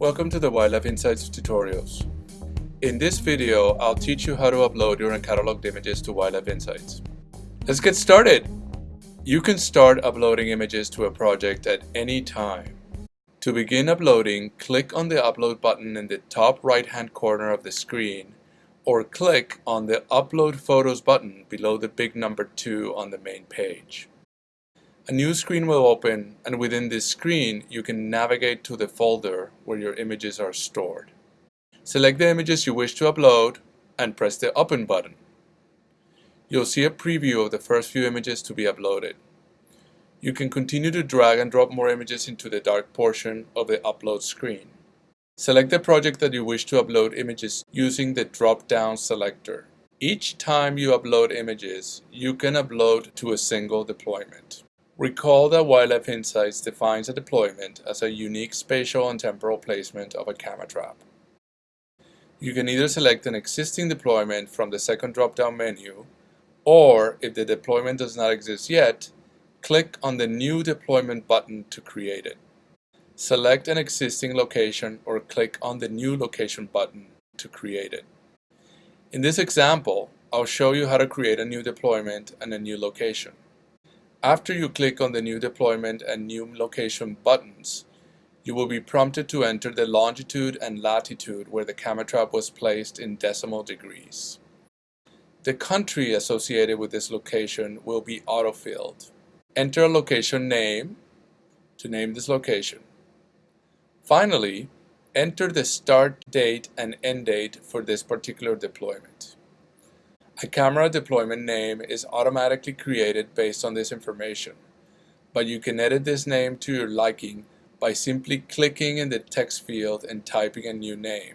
Welcome to the Wildlife Insights tutorials. In this video, I'll teach you how to upload your uncatalogued images to Wildlife Insights. Let's get started! You can start uploading images to a project at any time. To begin uploading, click on the upload button in the top right hand corner of the screen or click on the Upload Photos button below the big number 2 on the main page. A new screen will open and within this screen you can navigate to the folder where your images are stored. Select the images you wish to upload and press the Open button. You'll see a preview of the first few images to be uploaded. You can continue to drag and drop more images into the dark portion of the upload screen. Select the project that you wish to upload images using the drop-down selector. Each time you upload images, you can upload to a single deployment. Recall that Wildlife Insights defines a deployment as a unique spatial and temporal placement of a camera trap. You can either select an existing deployment from the second drop-down menu, or if the deployment does not exist yet, click on the New Deployment button to create it. Select an existing location or click on the New Location button to create it. In this example, I'll show you how to create a new deployment and a new location. After you click on the new deployment and new location buttons, you will be prompted to enter the longitude and latitude where the camera trap was placed in decimal degrees. The country associated with this location will be autofilled. Enter a location name to name this location. Finally, enter the start date and end date for this particular deployment. A camera deployment name is automatically created based on this information, but you can edit this name to your liking by simply clicking in the text field and typing a new name.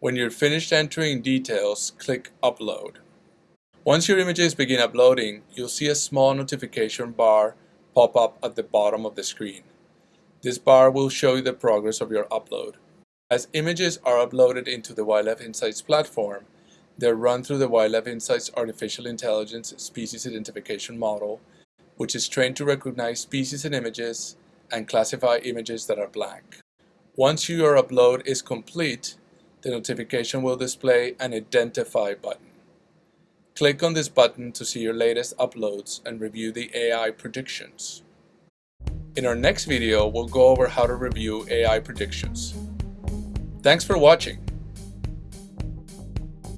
When you're finished entering details, click Upload. Once your images begin uploading, you'll see a small notification bar pop up at the bottom of the screen. This bar will show you the progress of your upload. As images are uploaded into the Wildlife Insights platform, they're run through the Wildlife Insights Artificial Intelligence Species Identification Model, which is trained to recognize species in images and classify images that are blank. Once your upload is complete, the notification will display an Identify button. Click on this button to see your latest uploads and review the AI predictions. In our next video, we'll go over how to review AI predictions. Thanks for watching.